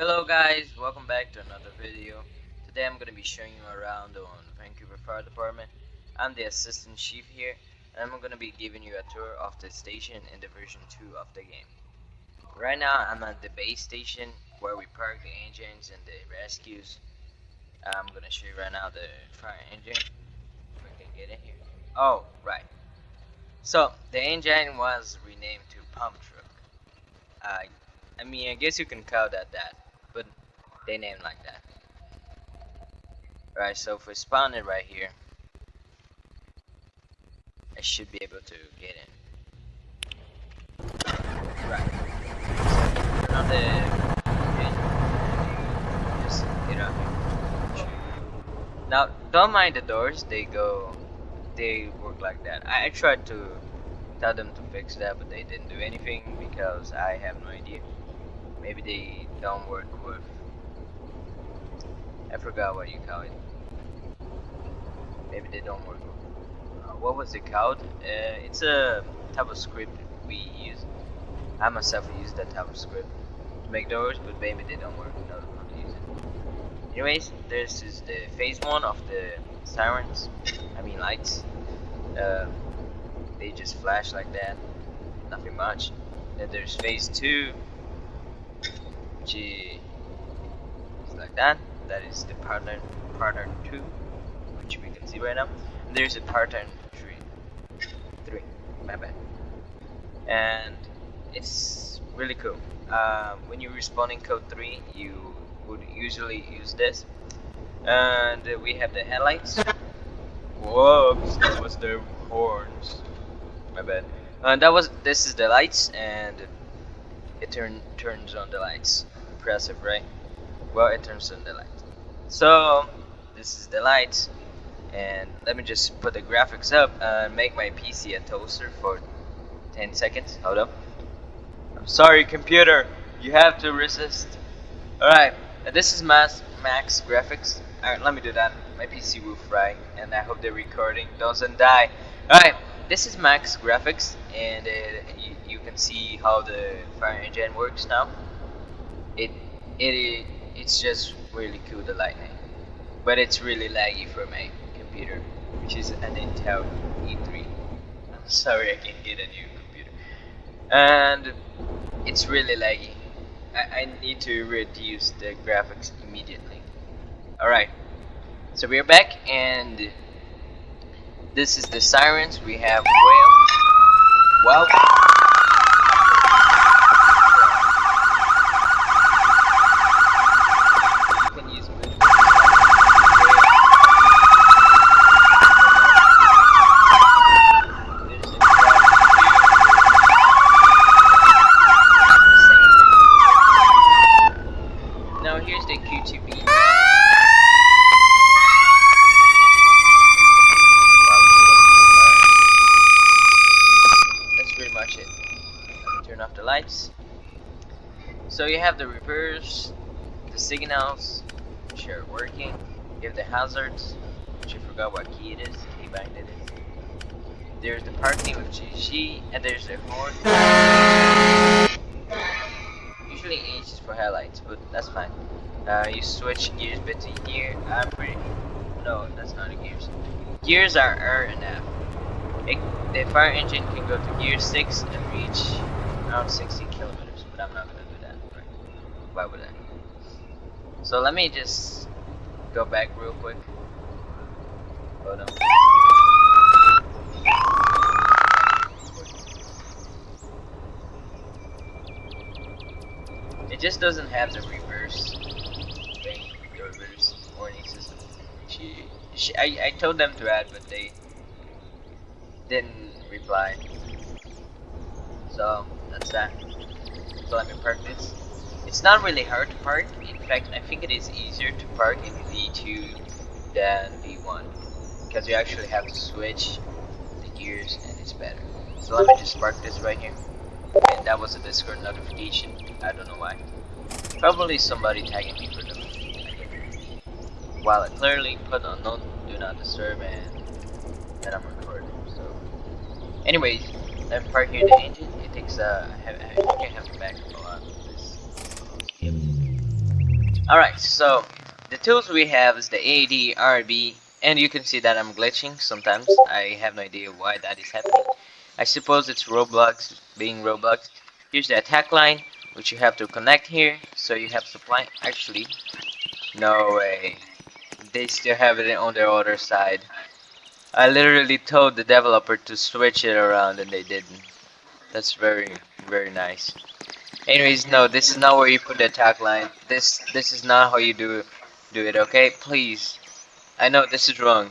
Hello guys, welcome back to another video. Today I'm going to be showing you around on Vancouver Fire Department. I'm the assistant chief here and I'm going to be giving you a tour of the station in the version 2 of the game. Right now I'm at the base station where we park the engines and the rescues. I'm going to show you right now the fire engine. If I can get in here. Oh, right. So, the engine was renamed to pump truck. Uh, I mean, I guess you can call that that, they name like that. Right, so if we spawn it right here, I should be able to get in. Right. So on the. Just get up here. Now, don't mind the doors. They go, they work like that. I, I tried to tell them to fix that, but they didn't do anything because I have no idea. Maybe they don't work with. I forgot what you call it. Maybe they don't work. Uh, what was it called? Uh, it's a type of script we use. I myself use that type of script to make doors, but maybe they don't work. No, not use it. Anyways, this is the phase one of the sirens. I mean lights. Uh, they just flash like that. Nothing much. Then there's phase two which is like that. That is the pattern pattern two, which we can see right now. And there's a pattern three, three. My bad. And it's really cool. Um, when you're responding code three, you would usually use this. And uh, we have the headlights. Whoops, that was the horns. My bad. And that was this is the lights and it turn turns on the lights impressive right well it turns on the lights so this is the lights and let me just put the graphics up and make my PC a toaster for 10 seconds. Hold up. I'm sorry computer. You have to resist. Alright. This is max, max graphics. Alright let me do that. My PC will fry and I hope the recording doesn't die. Alright. This is max graphics and uh, you, you, can see how the fire engine works now. It it it's just really cool the lightning but it's really laggy for my computer which is an Intel i3 I'm sorry I can't get a new computer and it's really laggy I, I need to reduce the graphics immediately alright so we're back and this is the sirens. We have wail. Well. Have the reverse, the signals, which are working. You have the hazards, which I forgot what key it is, key bind it is. There's the parking with GG, and there's the horn. Usually H is for headlights, but that's fine. Uh, you switch gears between gear. I'm pretty. No, that's not the gears. Gears are R and F. It, the fire engine can go to gear 6 and reach around 60 kilometers, but I'm not gonna? Why would I? So let me just go back real quick. Hold on. It just doesn't have the reverse thing, the reverse warning system. She, she, I, I told them to add, but they didn't reply. So that's that. So let me park this. It's not really hard to park. In fact, I think it is easier to park in V2 than V1 because you actually have to switch the gears and it's better. So let me just park this right here. And that was a Discord notification. I don't know why. Probably somebody tagging me for them. While I clearly put on no do not disturb and then I'm recording. So, anyways, I'm parking the engine. It takes uh, I, I think I have to back up a lot. Alright, so the tools we have is the AD, RB, and you can see that I'm glitching sometimes. I have no idea why that is happening. I suppose it's Roblox being Roblox. Here's the attack line, which you have to connect here, so you have supply. Actually, no way. They still have it on their other side. I literally told the developer to switch it around and they didn't. That's very, very nice. Anyways, no, this is not where you put the attack line. This this is not how you do do it, okay? Please. I know this is wrong.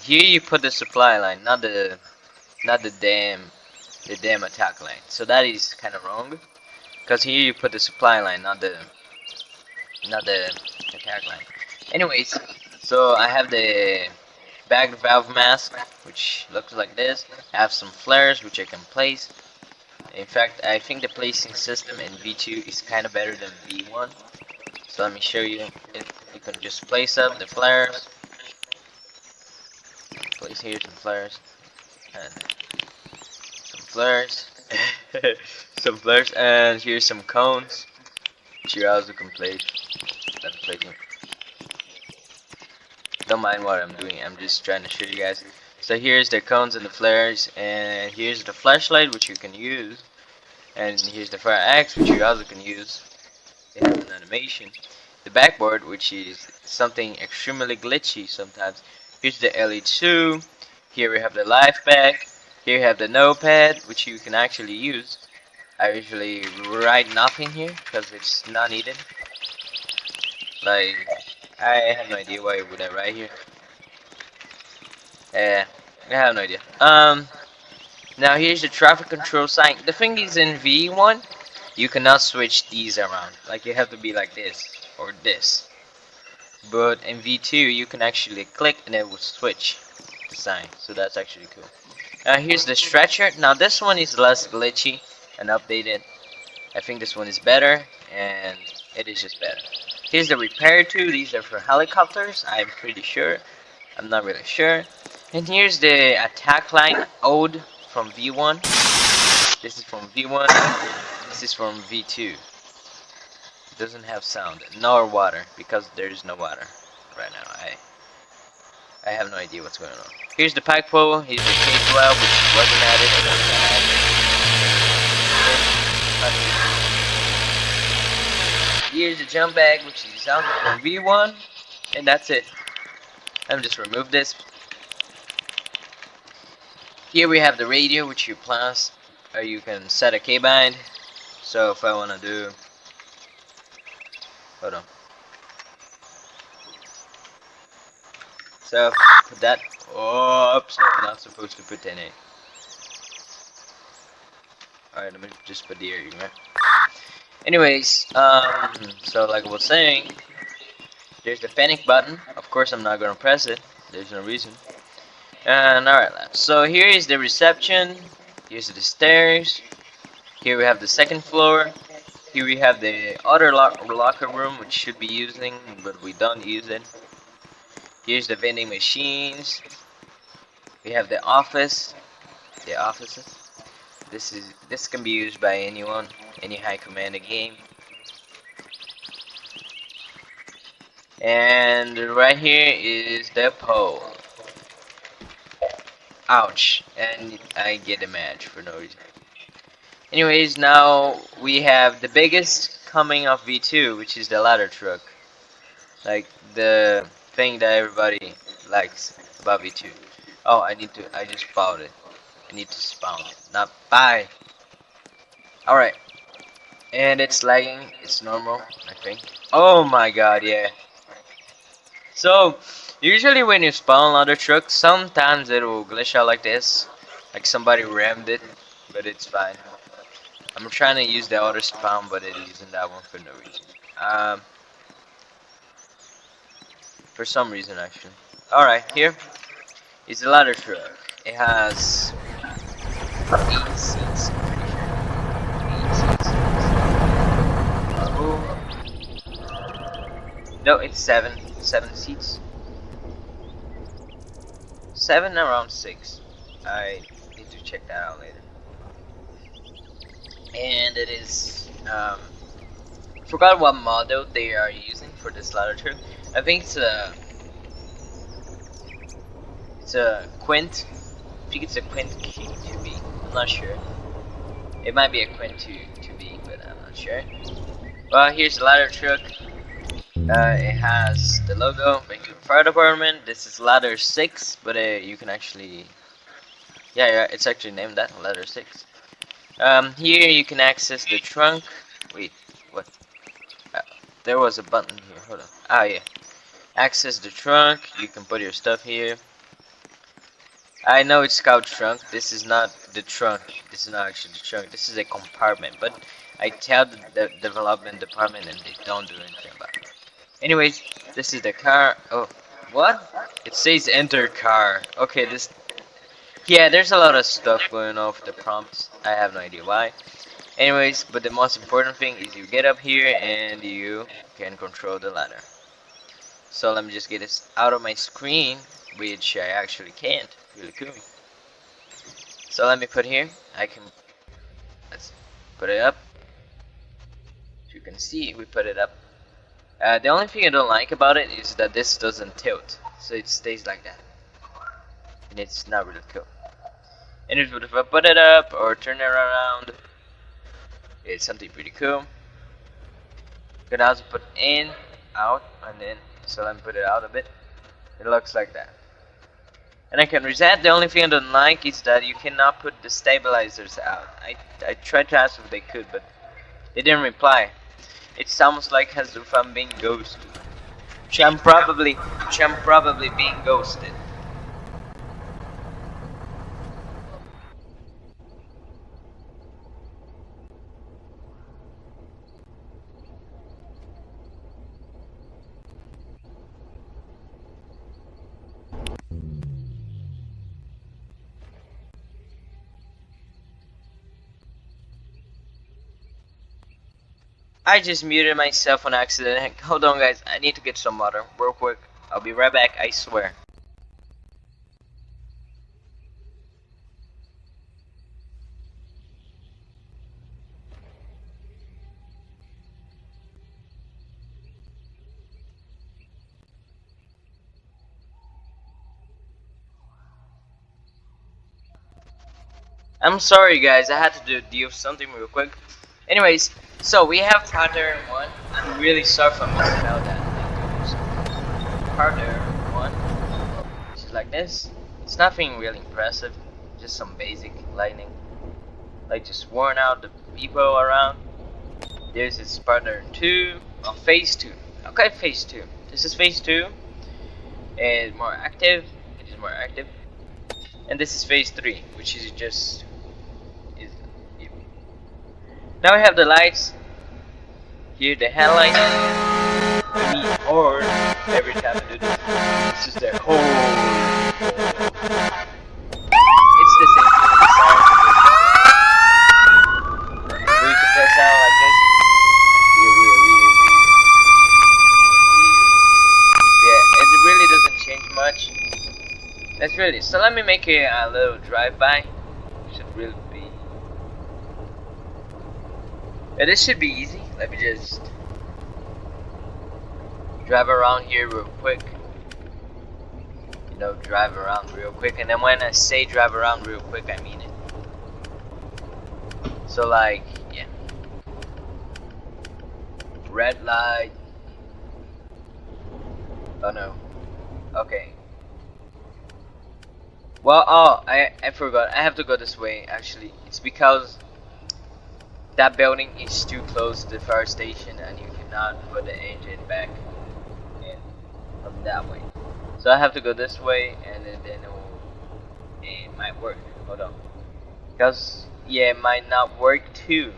Here you put the supply line, not the not the damn the damn attack line. So that is kind of wrong. Cause here you put the supply line, not the not the attack line. Anyways, so I have the bagged valve mask, which looks like this. I have some flares, which I can place. In fact, I think the placing system in V2 is kind of better than V1. So let me show you. You can just place up the flares. Place here some flares. And some flares. some flares. And here's some cones. Which you also can place. Don't mind what I'm doing. I'm just trying to show you guys. So here's the cones and the flares, and here's the flashlight which you can use, and here's the fire axe which you also can use. Has an animation. The backboard which is something extremely glitchy sometimes. Here's the LE2. Here we have the LIFEPAK. Here you have the notepad which you can actually use. I usually write nothing here because it's not needed. Like I have no idea why would I write here. Yeah, I have no idea. Um, now here's the traffic control sign. The thing is in V1, you cannot switch these around. Like you have to be like this or this. But in V2, you can actually click and it will switch the sign. So that's actually cool. Now here's the stretcher. Now this one is less glitchy and updated. I think this one is better and it is just better. Here's the repair tool. These are for helicopters. I'm pretty sure. I'm not really sure. And here's the attack line ode from V1. This is from V1. This is from V2. It doesn't have sound nor water because there is no water right now. I I have no idea what's going on. Here's the pack pole. Here's the K12 which wasn't added. Here's the jump bag which is out from V1 and that's it. Me just remove this here we have the radio which you plus or you can set a keybind. So if I want to do hold on. So put that oops I'm not supposed to put any. Alright let me just put the earring right. Anyways, um so like I was saying there's the panic button. Of course I'm not gonna press it. There's no reason. And alright, so here is the reception. Here's the stairs. Here we have the second floor. Here we have the other lo locker room, which should be using, but we don't use it. Here's the vending machines. We have the office. The offices. This is this can be used by anyone, any high command game. And right here is the pole. Ouch. And I get a match for no reason. Anyways, now we have the biggest coming of V2, which is the ladder truck. Like, the thing that everybody likes about V2. Oh, I need to, I just spawned it. I need to spawn it. Not buy. Alright. And it's lagging. It's normal, I think. Oh my god, yeah. So, Usually when you spawn ladder truck, sometimes it will glitch out like this. Like somebody rammed it, but it's fine. I'm trying to use the other spawn, but it isn't that one for no reason. Um, for some reason actually. Alright, here is the ladder truck. It has 8 seats. No, it's 7. 7 seats seven around six. I need to check that out later. And it is um, forgot what model they are using. for this ladder truck. I think it's a it's a Quint. I think it's a Quint Q 2B. I'm not sure. It might be a Quint 2 2B, but I'm not sure. Well, here's the ladder truck. Uh, it has the logo, Vancouver Fire Department. This is ladder 6, but uh, you can actually... Yeah, yeah, it's actually named that, ladder 6. Um, here you can access the trunk. Wait, what? Uh, there was a button here, hold on. Ah, yeah. Access the trunk, you can put your stuff here. I know it's Scout trunk, this is not the trunk. This is not actually the trunk, this is a compartment, but I tell the, the development department and they don't do anything about it. Anyways, this is the car. Oh, what? It says enter car. Okay, this. Yeah, there's a lot of stuff going with the prompts. I have no idea why. Anyways, but the most important thing is you get up here and you can control the ladder. So let me just get this out of my screen, which I actually can't. Really cool. So let me put here. I can. Let's put it up. As you can see, we put it up. Uh, the only thing I don't like about it is that this doesn't tilt, so it stays like that. And it's not really cool. And if I put it up or turn it around, it's something pretty cool. You can also put in, out, and in. so let me put it out a bit. It looks like that. And I can reset, the only thing I don't like is that you cannot put the stabilizers out. I, I tried to ask if they could, but they didn't reply. It's sounds like as being ghosted. I'm probably, I'm probably being ghosted. I just muted myself on accident. Hold on guys, I need to get some water real quick. I'll be right back, I swear. I'm sorry guys, I had to do deal something real quick. Anyways, so we have partner one. I'm really sorry for missing out that. Partner one. It's like this. It's nothing really impressive. Just some basic lighting. Like just worn out the people around. This partner two. Oh, phase two. Okay, phase two. This is phase two. It's more active. It is more active. And this is phase three, which is just now we have the lights. Here the headlights. We need horn every time we do this. This is the horn. It's the same thing sound. We. Yeah, it really doesn't change much. That's really so. Let me make a, a little drive-by. Should really Yeah, this should be easy. Let me just drive around here real quick. You know, drive around real quick. And then when I say drive around real quick, I mean it. So like, yeah. Red light. Oh no. Okay. Well, oh, I, I forgot. I have to go this way, actually. It's because that building is too close to the fire station and you cannot put the engine back in from that way. So I have to go this way and then, then it, will, it might work. Hold on. Because, yeah, it might not work too.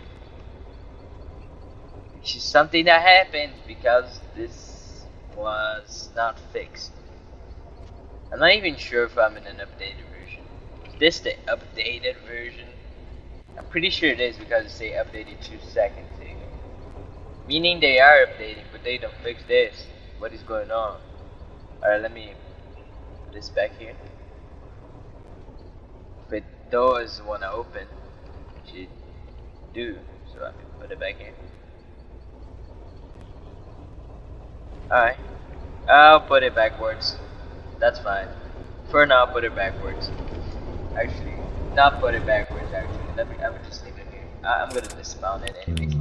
Which is something that happened because this was not fixed. I'm not even sure if I'm in an updated version. Is this the updated version? I'm pretty sure it is because they updated two seconds ago. Meaning they are updating, but they don't fix this. What is going on? Alright, let me put this back here. But doors want to open, which it do. So I can put it back here. Alright. I'll put it backwards. That's fine. For now, put it backwards. Actually, not put it backwards, actually. Let me, I would just leave it here. I, I'm gonna dismount it anyways.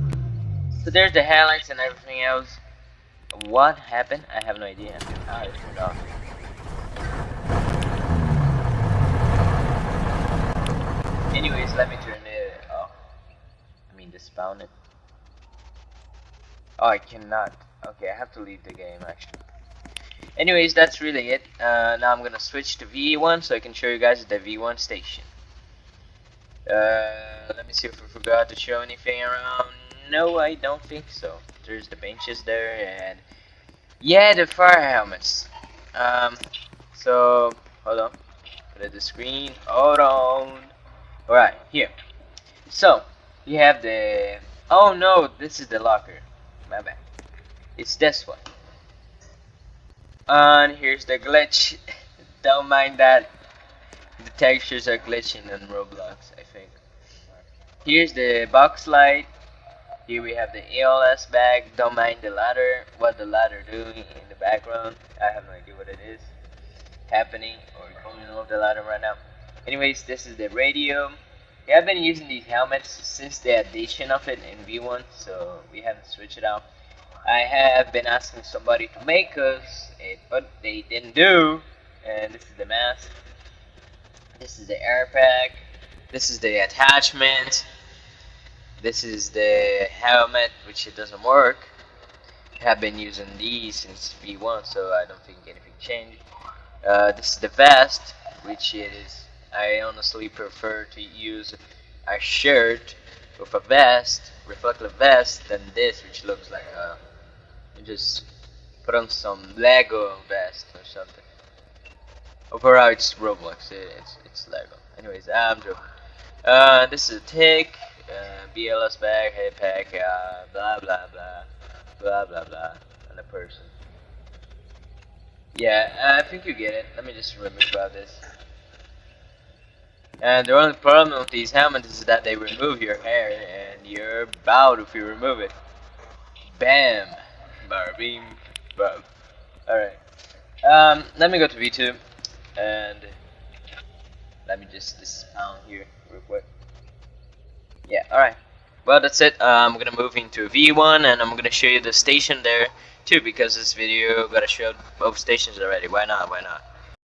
So there's the highlights and everything else. What happened? I have no idea. It turned off. Anyways, let me turn it off. I mean, dismount it. Oh, I cannot. Okay, I have to leave the game actually. Anyways, that's really it. Uh, now I'm gonna switch to V1 so I can show you guys the V1 station. Uh, let me see if I forgot to show anything around. No, I don't think so. There's the benches there and yeah, the fire helmets. Um, so hold on. Put the screen. Hold on. Alright, here. So you have the. Oh no, this is the locker. My bad. It's this one. And here's the glitch. Don't mind that. The textures are glitching in Roblox. Here's the box light. Here we have the ALS bag. Don't mind the ladder. What the ladder doing in the background. I have no idea what it is happening or going over the ladder right now. Anyways, this is the radio. We have been using these helmets since the addition of it in V1, so we haven't switched it out. I have been asking somebody to make us it, but they didn't do. And this is the mask. This is the air pack. This is the attachment. This is the helmet, which it doesn't work. I have been using these since V1, so I don't think anything changed. Uh, this is the vest, which it is. I honestly prefer to use a shirt with a vest, reflective vest, than this, which looks like a just put on some Lego vest or something. Overall, it's Roblox. it's it's Lego. Anyways, I'm joking. Uh, this is a tick, uh, BLS bag, head pack, uh, blah blah blah, blah blah blah, and a person. Yeah, I think you get it. Let me just remember about this. And the only problem with these helmets is that they remove your hair, and you're bowed if you remove it. Bam! Barbie. Bob. Alright. Um, let me go to V2 and let me just dismount here real quick. Yeah, alright. Well, that's it. Uh, I'm gonna move into V1 and I'm gonna show you the station there too because this video got to show both stations already. Why not? Why not?